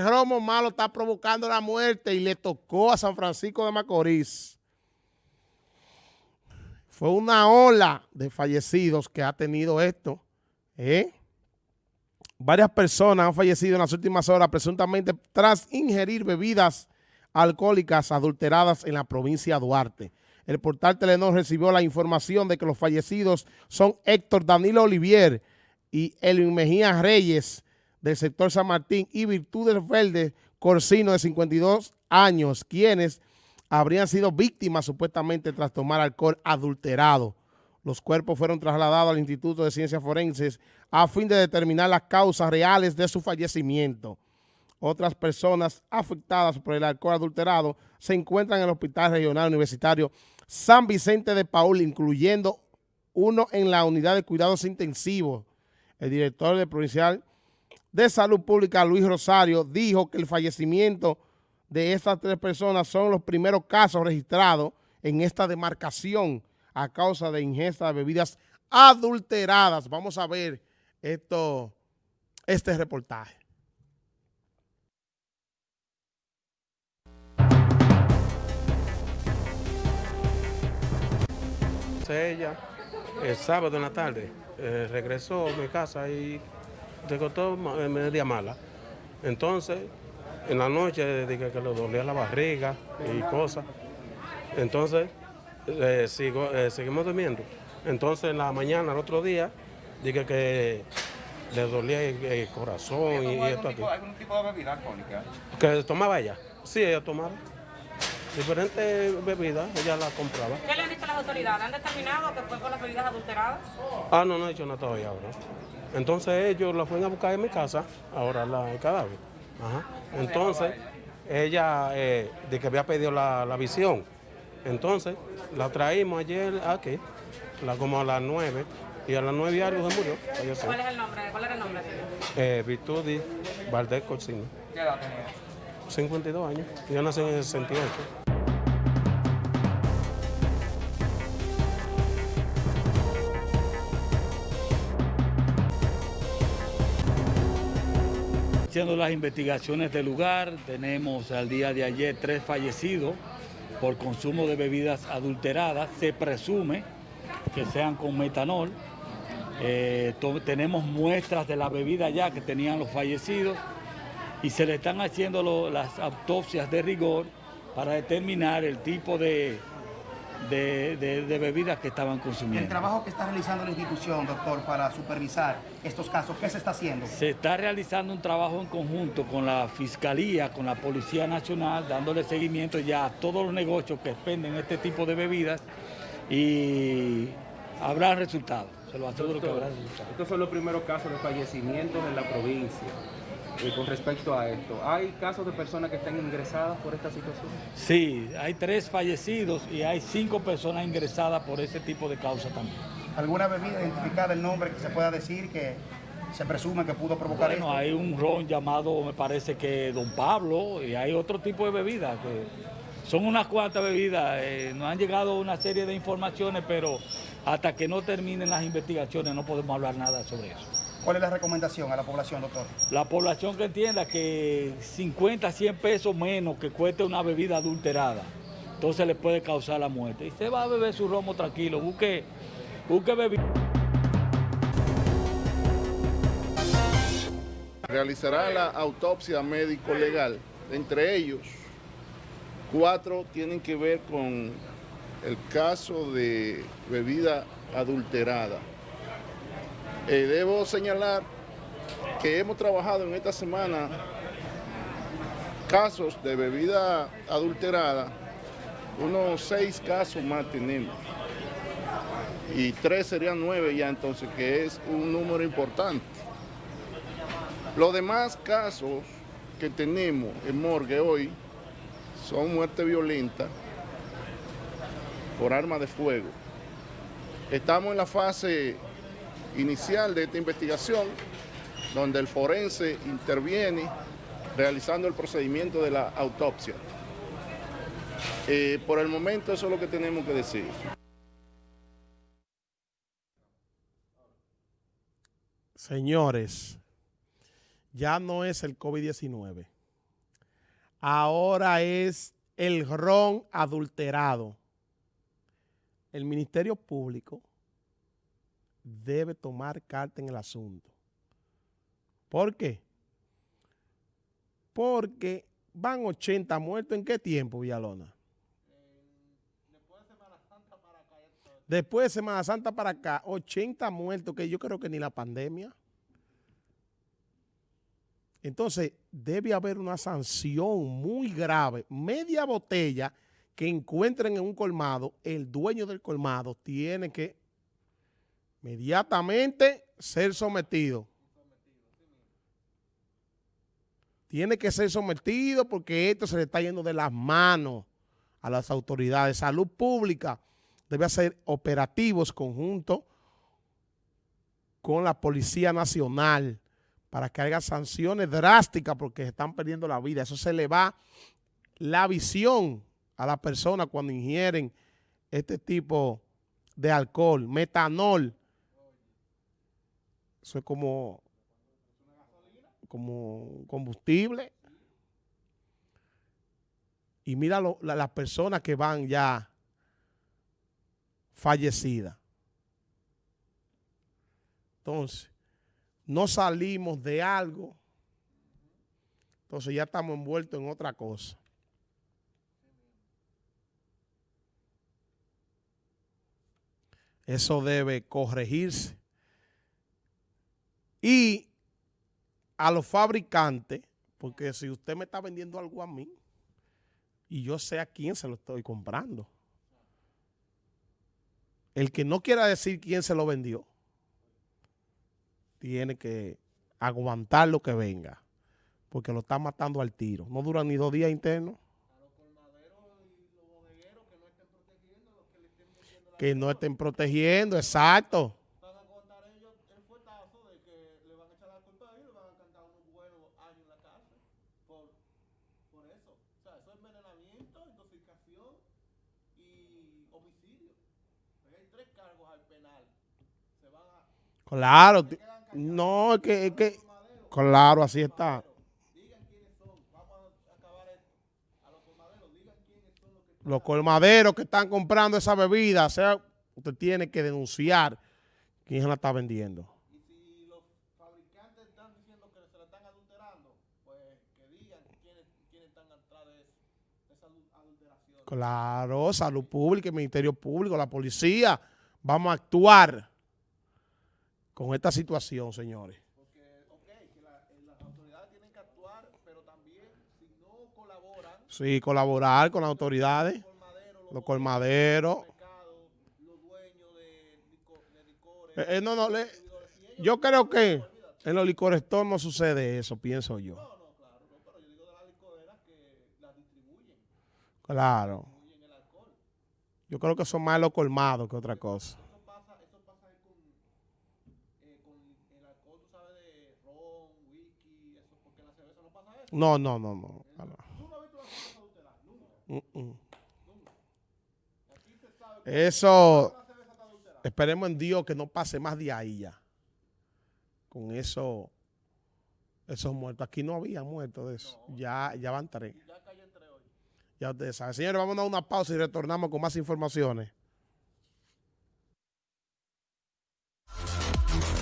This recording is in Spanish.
romo malo está provocando la muerte y le tocó a San Francisco de Macorís. Fue una ola de fallecidos que ha tenido esto. ¿eh? Varias personas han fallecido en las últimas horas presuntamente tras ingerir bebidas alcohólicas adulteradas en la provincia de Duarte. El portal Telenor recibió la información de que los fallecidos son Héctor Danilo Olivier y Elvin Mejía Reyes del sector San Martín y Virtudes Verde Corsino de 52 años, quienes habrían sido víctimas supuestamente tras tomar alcohol adulterado. Los cuerpos fueron trasladados al Instituto de Ciencias Forenses a fin de determinar las causas reales de su fallecimiento. Otras personas afectadas por el alcohol adulterado se encuentran en el Hospital Regional Universitario San Vicente de Paul, incluyendo uno en la Unidad de Cuidados Intensivos. El director del Provincial de Salud Pública, Luis Rosario, dijo que el fallecimiento de estas tres personas son los primeros casos registrados en esta demarcación a causa de ingesta de bebidas adulteradas. Vamos a ver esto, este reportaje. Ella, el sábado en la tarde, eh, regresó a mi casa y se costó media mala. Entonces, en la noche dije que le dolía la barriga y cosas. Entonces, eh, sigo, eh, seguimos durmiendo. Entonces, en la mañana, el otro día, dije que le dolía el, corazón y, esto aquí. ¿Algún tipo de bebida alcohólica? ¿Que tomaba ella? Sí, ella tomaba. Diferentes bebidas, ella las compraba. ¿Qué le han dicho las autoridades? ¿Han determinado que fue por las bebidas adulteradas? Ah, no, no he dicho nada todavía ahora. Entonces ellos la fueron a buscar en mi casa, ahora la, el cadáver. Entonces, ella eh, de que había pedido la, visión. Entonces, la traímos ayer aquí, la, como a las 9, y a las 9 y algo se murió. ¿Cuál es el nombre? ¿Cuál era el nombre? Eh, Virtudi Valdés Corsino. ¿Qué edad tenía? 52 años. Yo nací en el 68. Haciendo las investigaciones del lugar, tenemos al día de ayer tres fallecidos por consumo de bebidas adulteradas. Se presume que sean con metanol. Eh, tenemos muestras de la bebida ya que tenían los fallecidos y se le están haciendo las autopsias de rigor para determinar el tipo de, de, bebidas que estaban consumiendo. El trabajo que está realizando la institución, doctor, para supervisar estos casos, ¿qué se está haciendo? Se está realizando un trabajo en conjunto con la Fiscalía, con la Policía Nacional, dándole seguimiento ya a todos los negocios que expenden este tipo de bebidas y habrá resultados. Se lo aseguro que habrá resultados. Estos son los primeros casos de fallecimientos en la provincia. Eh, con respecto a esto. ¿Hay casos de personas que están ingresadas por esta situación? Sí, hay tres fallecidos y hay cinco personas ingresadas por ese tipo de causa también. ¿Alguna bebida identificada, el nombre que se pueda decir que se presume que pudo provocar bueno, hay un ron llamado, me parece que Don Pablo, y hay otro tipo de bebidas que son unas cuantas bebidas. Eh, nos han llegado una serie de informaciones, pero hasta que no terminen las investigaciones no podemos hablar nada sobre eso. ¿Cuál es la recomendación a la población, doctor? La población que entienda que 50, 100 pesos menos que cueste una bebida adulterada, entonces le puede causar la muerte. Y se va a beber su romo tranquilo, busque, busque bebida. Realizará la autopsia médico-legal. Entre ellos, cuatro tienen que ver con el caso de bebida adulterada. Eh, debo señalar que hemos trabajado en esta semana casos de bebida adulterada, unos seis casos más tenemos. Y tres serían nueve ya entonces, que es un número importante. Los demás casos que tenemos en morgue hoy son muerte violenta por arma de fuego. Estamos en la fase inicial de esta investigación, donde el forense interviene realizando el procedimiento de la autopsia. Eh, por el momento eso es lo que tenemos que decir. Señores, ya no es el COVID-19. Ahora es el ron adulterado. El Ministerio Público debe tomar carta en el asunto. ¿Por qué? Porque van 80 muertos. ¿En qué tiempo, Villalona? Después de Semana Santa para acá, 80 muertos, que yo creo que ni la pandemia. Entonces, debe haber una sanción muy grave. Media botella que encuentren en un colmado, el dueño del colmado tiene que inmediatamente ser sometido. Tiene que ser sometido porque esto se le está yendo de las manos a las autoridades. Salud pública debe hacer operativos conjuntos con la Policía Nacional para que haya sanciones drásticas porque están perdiendo la vida. Eso se le va la visión a la persona cuando ingieren este tipo de alcohol, metanol. Eso es como, como combustible. Y mira las personas que van ya fallecidas. Entonces, no salimos de algo, entonces ya estamos envueltos en otra cosa. Eso debe corregirse. Y a los fabricantes, porque si usted me está vendiendo algo a mí, y yo sé a quién se lo estoy comprando. El que no quiera decir quién se lo vendió, tiene que aguantar lo que venga, porque lo está matando al tiro. No duran ni dos días internos. Que no estén protegiendo, exacto. Claro, no, es que, es que, claro, así está. Los colmaderos. Que están comprando esa bebida, o sea, usted tiene que denunciar quién se la está vendiendo. Y si los fabricantes están diciendo que se la están adulterando, pues que digan quiénes, quiénes están atrás de eso, de esa adulteración. Claro, salud pública, el Ministerio Público, la policía, vamos a actuar con esta situación, señores. Sí, colaborar con las autoridades, los colmaderos. los dueños de, lico- de licores, no, no, le- yo creo que en los licores no sucede eso, pienso yo. No, no, claro, no, pero yo digo de las licoreras que las distribuyen, Claro. Yo creo que son más los colmados que otra cosa. Eso pasa, eso pasa ahí con, con el alcohol, tú sabes, de ron, whisky, eso, porque en la cerveza no pasa eso. No, no, no, sabe que Eso, esperemos en Dios que no pase más de ahí ya. Con eso, esos muertos. Aquí no había muertos de eso. Ya, ya van tres. Ya cayó entre hoy. Ya ustedes saben. Señores, vamos a dar una pausa y retornamos con más informaciones.